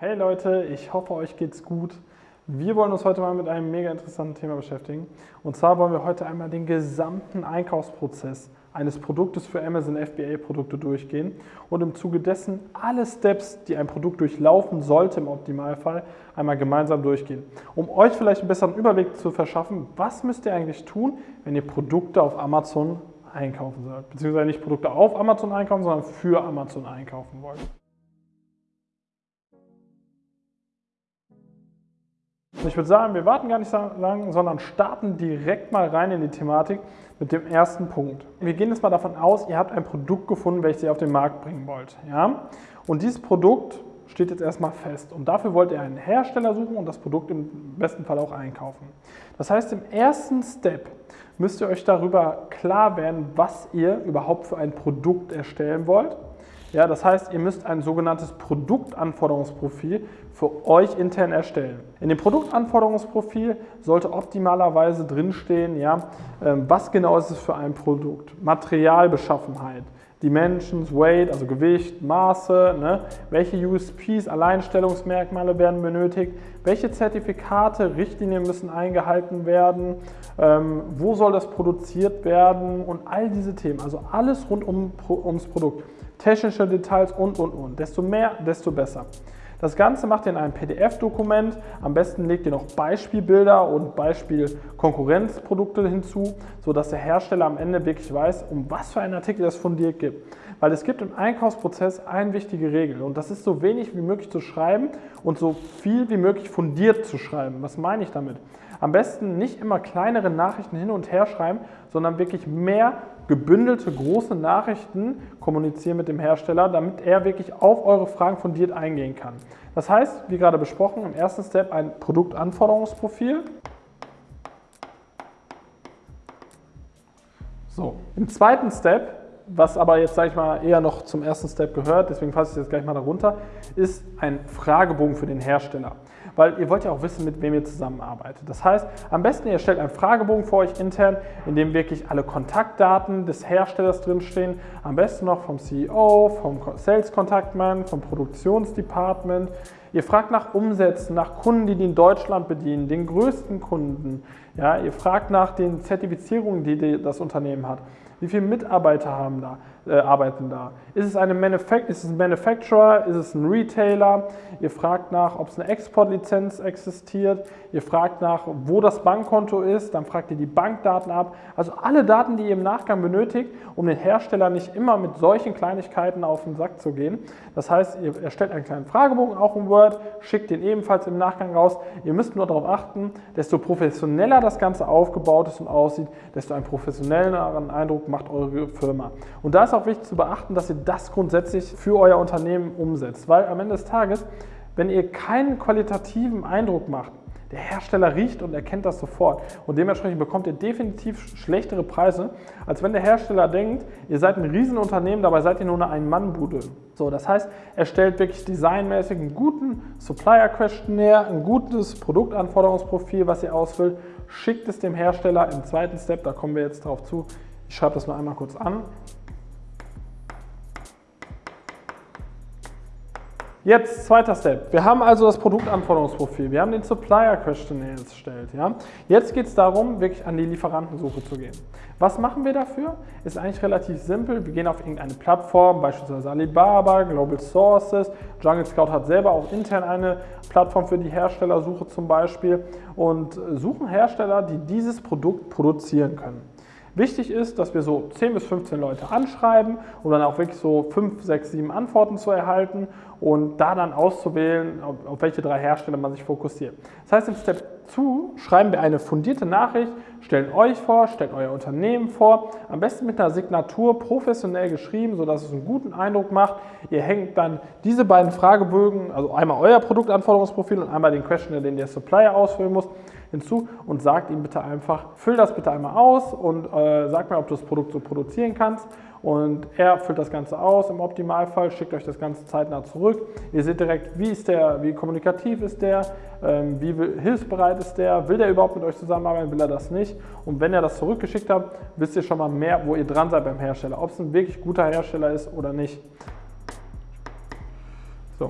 Hey Leute, ich hoffe euch geht's gut. Wir wollen uns heute mal mit einem mega interessanten Thema beschäftigen. Und zwar wollen wir heute einmal den gesamten Einkaufsprozess eines Produktes für Amazon FBA Produkte durchgehen und im Zuge dessen alle Steps, die ein Produkt durchlaufen sollte im Optimalfall, einmal gemeinsam durchgehen. Um euch vielleicht einen besseren Überblick zu verschaffen, was müsst ihr eigentlich tun, wenn ihr Produkte auf Amazon einkaufen sollt. Beziehungsweise nicht Produkte auf Amazon einkaufen, sondern für Amazon einkaufen wollt. Ich würde sagen, wir warten gar nicht so lange, sondern starten direkt mal rein in die Thematik mit dem ersten Punkt. Wir gehen jetzt mal davon aus, ihr habt ein Produkt gefunden, welches ihr auf den Markt bringen wollt. Ja? Und dieses Produkt steht jetzt erstmal fest. Und dafür wollt ihr einen Hersteller suchen und das Produkt im besten Fall auch einkaufen. Das heißt, im ersten Step müsst ihr euch darüber klar werden, was ihr überhaupt für ein Produkt erstellen wollt. Ja, das heißt, ihr müsst ein sogenanntes Produktanforderungsprofil für euch intern erstellen. In dem Produktanforderungsprofil sollte optimalerweise drinstehen, ja, ähm, was genau ist es für ein Produkt, Materialbeschaffenheit, Dimensions, Weight, also Gewicht, Maße, ne? welche USPs, Alleinstellungsmerkmale werden benötigt, welche Zertifikate, Richtlinien müssen eingehalten werden, ähm, wo soll das produziert werden? Und all diese Themen, also alles rund um, ums Produkt, technische Details und, und, und. Desto mehr, desto besser. Das Ganze macht ihr in einem PDF-Dokument. Am besten legt ihr noch Beispielbilder und Beispiel-Konkurrenzprodukte hinzu, sodass der Hersteller am Ende wirklich weiß, um was für einen Artikel es fundiert gibt. Weil es gibt im Einkaufsprozess eine wichtige Regel und das ist so wenig wie möglich zu schreiben und so viel wie möglich fundiert zu schreiben. Was meine ich damit? Am besten nicht immer kleinere Nachrichten hin und her schreiben, sondern wirklich mehr gebündelte große Nachrichten kommunizieren mit dem Hersteller, damit er wirklich auf eure Fragen fundiert eingehen kann. Das heißt, wie gerade besprochen, im ersten Step ein Produktanforderungsprofil. So, im zweiten Step, was aber jetzt, sage ich mal, eher noch zum ersten Step gehört, deswegen fasse ich jetzt gleich mal darunter, ist ein Fragebogen für den Hersteller weil ihr wollt ja auch wissen, mit wem ihr zusammenarbeitet. Das heißt, am besten ihr stellt einen Fragebogen vor euch intern, in dem wirklich alle Kontaktdaten des Herstellers drinstehen, am besten noch vom CEO, vom Sales Contactman, vom Produktionsdepartment. Ihr fragt nach Umsätzen, nach Kunden, die, die in Deutschland bedienen, den größten Kunden. Ja, ihr fragt nach den Zertifizierungen, die das Unternehmen hat. Wie viele Mitarbeiter haben da, äh, arbeiten da? Ist es, eine ist es ein Manufacturer? Ist es ein Retailer? Ihr fragt nach, ob es eine Exportlizenz existiert. Ihr fragt nach, wo das Bankkonto ist. Dann fragt ihr die Bankdaten ab. Also alle Daten, die ihr im Nachgang benötigt, um den Hersteller nicht immer mit solchen Kleinigkeiten auf den Sack zu gehen. Das heißt, ihr erstellt einen kleinen Fragebogen, auch im Word, schickt den ebenfalls im Nachgang raus. Ihr müsst nur darauf achten, desto professioneller das Ganze aufgebaut ist und aussieht, desto einen professionelleren Eindruck macht eure Firma. Und da ist auch wichtig zu beachten, dass ihr das grundsätzlich für euer Unternehmen umsetzt, weil am Ende des Tages, wenn ihr keinen qualitativen Eindruck macht, der Hersteller riecht und erkennt das sofort und dementsprechend bekommt ihr definitiv schlechtere Preise, als wenn der Hersteller denkt, ihr seid ein Riesenunternehmen, dabei seid ihr nur eine Ein-Mann-Bude. So, das heißt, er stellt wirklich designmäßig einen guten Supplier-Questionnaire, ein gutes Produktanforderungsprofil, was ihr ausfüllt, schickt es dem Hersteller im zweiten Step, da kommen wir jetzt darauf zu, ich schreibe das nur einmal kurz an. Jetzt zweiter Step. Wir haben also das Produktanforderungsprofil. Wir haben den Supplier Questionnaire erstellt. Ja? Jetzt geht es darum, wirklich an die Lieferantensuche zu gehen. Was machen wir dafür? Ist eigentlich relativ simpel. Wir gehen auf irgendeine Plattform, beispielsweise Alibaba, Global Sources. Jungle Scout hat selber auch intern eine Plattform für die Herstellersuche zum Beispiel und suchen Hersteller, die dieses Produkt produzieren können. Wichtig ist, dass wir so 10 bis 15 Leute anschreiben, um dann auch wirklich so 5, 6, 7 Antworten zu erhalten und da dann auszuwählen, auf, welche drei Hersteller man sich fokussiert. Das heißt, im Step 2 schreiben wir eine fundierte Nachricht, stellen euch vor, stellt euer Unternehmen vor, am besten mit einer Signatur professionell geschrieben, sodass es einen guten Eindruck macht. Ihr hängt dann diese beiden Fragebögen, also einmal euer Produktanforderungsprofil und einmal den Questionnaire, den der Supplier ausfüllen muss, hinzu und sagt ihm bitte einfach, füll das bitte einmal aus und äh, sag mir, ob du das Produkt so produzieren kannst. Und er füllt das Ganze aus im Optimalfall, schickt euch das Ganze zeitnah zurück. Ihr seht direkt, wie ist der, wie kommunikativ ist der, ähm, wie hilfsbereit ist der, will der überhaupt mit euch zusammenarbeiten, will er das nicht. Und wenn er das zurückgeschickt hat, wisst ihr schon mal mehr, wo ihr dran seid beim Hersteller, ob es ein wirklich guter Hersteller ist oder nicht. So,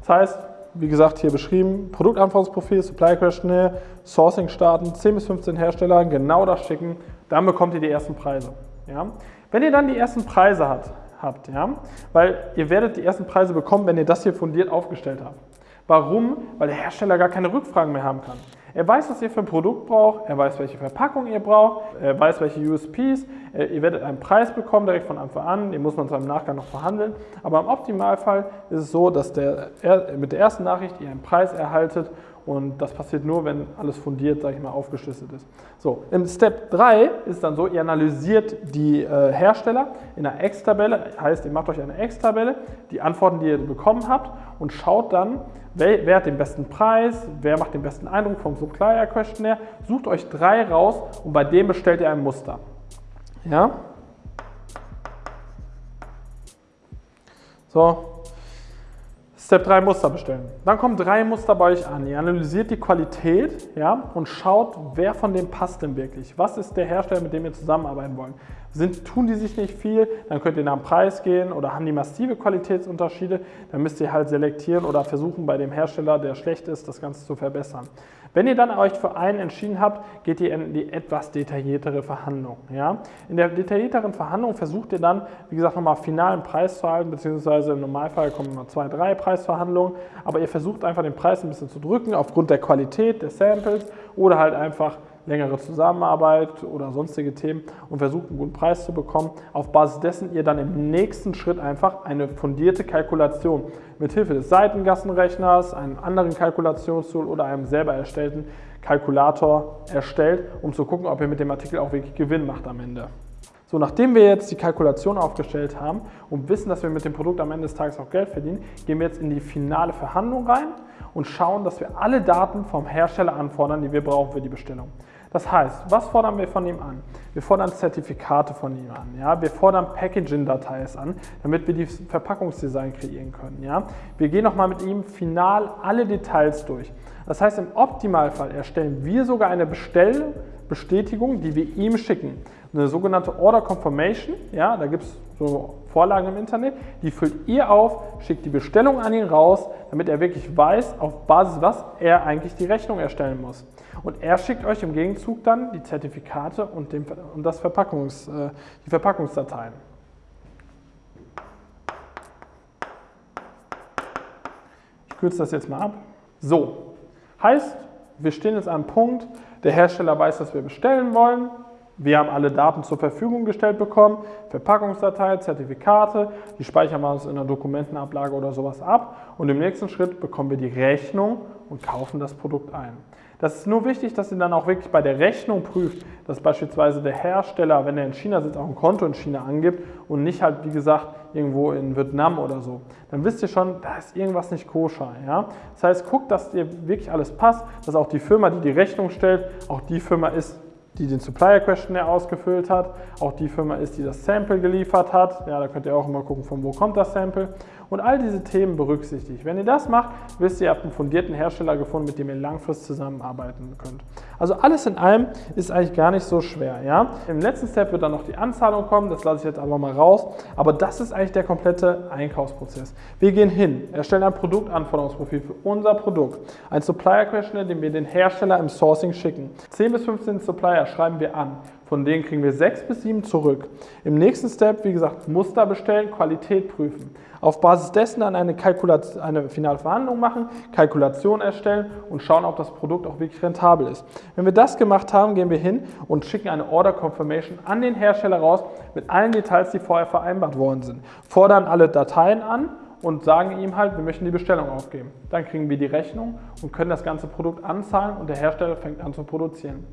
das heißt, wie gesagt, hier beschrieben, Produktanforderungsprofil, Supply Questionnaire, Sourcing starten, 10 bis 15 Hersteller, genau das schicken, dann bekommt ihr die ersten Preise. Ja? Wenn ihr dann die ersten Preise habt, habt ja? weil ihr werdet die ersten Preise bekommen, wenn ihr das hier fundiert aufgestellt habt. Warum? Weil der Hersteller gar keine Rückfragen mehr haben kann. Er weiß, was ihr für ein Produkt braucht, er weiß, welche Verpackung ihr braucht, er weiß, welche USPs, ihr werdet einen Preis bekommen direkt von Anfang an, den muss man zwar im Nachgang noch verhandeln, aber im Optimalfall ist es so, dass der, mit der ersten Nachricht ihr einen Preis erhaltet und das passiert nur, wenn alles fundiert, sage ich mal, aufgeschlüsselt ist. So, im Step 3 ist dann so, ihr analysiert die äh, Hersteller in einer X-Tabelle, heißt, ihr macht euch eine X-Tabelle, die Antworten, die ihr bekommen habt und schaut dann, wer, wer, hat den besten Preis, wer macht den besten Eindruck vom Supplier Questionnaire, sucht euch drei raus und bei dem bestellt ihr ein Muster. Ja? So, Step 3 Muster bestellen. Dann kommen drei Muster bei euch an. Ihr analysiert die Qualität ja, und schaut, wer von dem passt denn wirklich. Was ist der Hersteller, mit dem ihr zusammenarbeiten wollt? Sind, tun die sich nicht viel, dann könnt ihr nach dem Preis gehen oder haben die massive Qualitätsunterschiede, dann müsst ihr halt selektieren oder versuchen bei dem Hersteller, der schlecht ist, das Ganze zu verbessern. Wenn ihr dann euch für einen entschieden habt, geht ihr in die etwas detailliertere Verhandlung. Ja? In der detaillierteren Verhandlung versucht ihr dann, wie gesagt, nochmal finalen Preis zu halten, beziehungsweise im Normalfall kommen immer zwei, drei Preisverhandlungen, aber ihr versucht einfach den Preis ein bisschen zu drücken aufgrund der Qualität des Samples oder halt einfach längere Zusammenarbeit oder sonstige Themen und versucht einen guten Preis zu bekommen. Auf Basis dessen ihr dann im nächsten Schritt einfach eine fundierte Kalkulation mit Hilfe des Seitengassenrechners, einem anderen Kalkulationstool oder einem selber erstellten Kalkulator erstellt, um zu gucken, ob ihr mit dem Artikel auch wirklich Gewinn macht am Ende. So, nachdem wir jetzt die Kalkulation aufgestellt haben und wissen, dass wir mit dem Produkt am Ende des Tages auch Geld verdienen, gehen wir jetzt in die finale Verhandlung rein und schauen, dass wir alle Daten vom Hersteller anfordern, die wir brauchen für die Bestellung. Das heißt, was fordern wir von ihm an? Wir fordern Zertifikate von ihm an. Ja? Wir fordern Packaging-Datei an, damit wir die Verpackungsdesign kreieren können. Ja? Wir gehen nochmal mit ihm final alle Details durch. Das heißt, im Optimalfall erstellen wir sogar eine Bestellbestätigung, die wir ihm schicken. Eine sogenannte Order Confirmation, ja, da gibt es so Vorlagen im Internet, die füllt ihr auf, schickt die Bestellung an ihn raus, damit er wirklich weiß, auf Basis was er eigentlich die Rechnung erstellen muss. Und er schickt euch im Gegenzug dann die Zertifikate und, den, und das Verpackungs, äh, die Verpackungsdateien. Ich kürze das jetzt mal ab. So, heißt, wir stehen jetzt am Punkt, der Hersteller weiß, was wir bestellen wollen. Wir haben alle Daten zur Verfügung gestellt bekommen, Verpackungsdatei, Zertifikate, die speichern wir uns in einer Dokumentenablage oder sowas ab und im nächsten Schritt bekommen wir die Rechnung und kaufen das Produkt ein. Das ist nur wichtig, dass ihr dann auch wirklich bei der Rechnung prüft, dass beispielsweise der Hersteller, wenn er in China sitzt, auch ein Konto in China angibt und nicht halt, wie gesagt, irgendwo in Vietnam oder so. Dann wisst ihr schon, da ist irgendwas nicht koscher. Ja? Das heißt, guckt, dass dir wirklich alles passt, dass auch die Firma, die die Rechnung stellt, auch die Firma ist, die den Supplier Questionnaire ausgefüllt hat, auch die Firma ist, die das Sample geliefert hat. Ja, da könnt ihr auch immer gucken, von wo kommt das Sample. Und all diese Themen berücksichtigt. Wenn ihr das macht, wisst ihr, ihr habt einen fundierten Hersteller gefunden, mit dem ihr langfristig zusammenarbeiten könnt. Also alles in allem ist eigentlich gar nicht so schwer. Ja? Im letzten Step wird dann noch die Anzahlung kommen, das lasse ich jetzt aber mal raus. Aber das ist eigentlich der komplette Einkaufsprozess. Wir gehen hin, erstellen ein Produktanforderungsprofil für unser Produkt, ein Supplier Questionnaire, den wir den Hersteller im Sourcing schicken. 10 bis 15 Supplier schreiben wir an. Von denen kriegen wir 6 bis 7 zurück. Im nächsten Step, wie gesagt, Muster bestellen, Qualität prüfen. Auf Basis dessen dann eine, Kalkulation, eine finale Verhandlung machen, Kalkulation erstellen und schauen, ob das Produkt auch wirklich rentabel ist. Wenn wir das gemacht haben, gehen wir hin und schicken eine Order Confirmation an den Hersteller raus mit allen Details, die vorher vereinbart worden sind. Fordern alle Dateien an und sagen ihm halt, wir möchten die Bestellung aufgeben. Dann kriegen wir die Rechnung und können das ganze Produkt anzahlen und der Hersteller fängt an zu produzieren.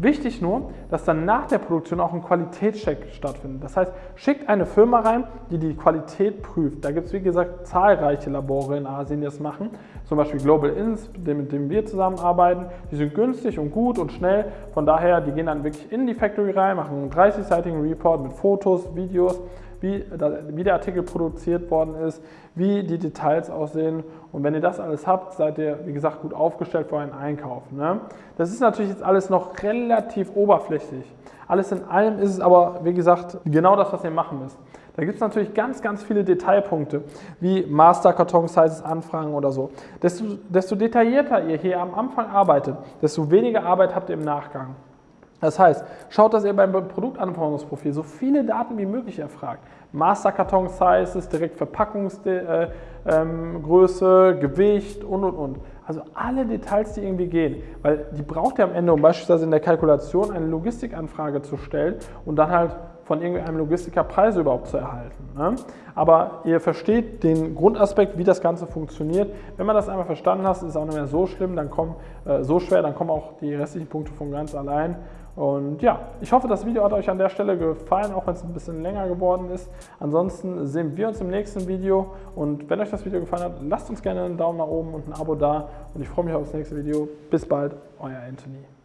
Wichtig nur, dass dann nach der Produktion auch ein Qualitätscheck stattfindet. Das heißt, schickt eine Firma rein, die die Qualität prüft. Da gibt es, wie gesagt, zahlreiche Labore in Asien, die das machen. Zum Beispiel Global Ins, mit dem wir zusammenarbeiten. Die sind günstig und gut und schnell. Von daher, die gehen dann wirklich in die Factory rein, machen einen 30-seitigen Report mit Fotos, Videos, wie, wie der Artikel produziert worden ist, wie die Details aussehen. Und wenn ihr das alles habt, seid ihr, wie gesagt, gut aufgestellt für einen Einkauf. Ne? Das ist natürlich jetzt alles noch relativ oberflächlich. Alles in allem ist es aber, wie gesagt, genau das, was ihr machen müsst. Da gibt es natürlich ganz, ganz viele Detailpunkte, wie Master-Karton-Sizes anfragen oder so. Desto, desto detaillierter ihr hier am Anfang arbeitet, desto weniger Arbeit habt ihr im Nachgang. Das heißt, schaut, dass ihr beim Produktanforderungsprofil so viele Daten wie möglich erfragt. Masterkarton-Sizes, direkt Verpackungsgröße, äh, ähm, Gewicht und und und. Also alle Details, die irgendwie gehen, weil die braucht ihr am Ende, um beispielsweise in der Kalkulation eine Logistikanfrage zu stellen und dann halt von irgendeinem Logistiker Preise überhaupt zu erhalten. Ne? Aber ihr versteht den Grundaspekt, wie das Ganze funktioniert. Wenn man das einmal verstanden hat, ist es auch nicht mehr so schlimm, dann kommen, äh, so schwer, dann kommen auch die restlichen Punkte von ganz allein. Und ja, ich hoffe, das Video hat euch an der Stelle gefallen, auch wenn es ein bisschen länger geworden ist. Ansonsten sehen wir uns im nächsten Video. Und wenn euch das Video gefallen hat, lasst uns gerne einen Daumen nach oben und ein Abo da. Und ich freue mich auf das nächste Video. Bis bald, euer Anthony.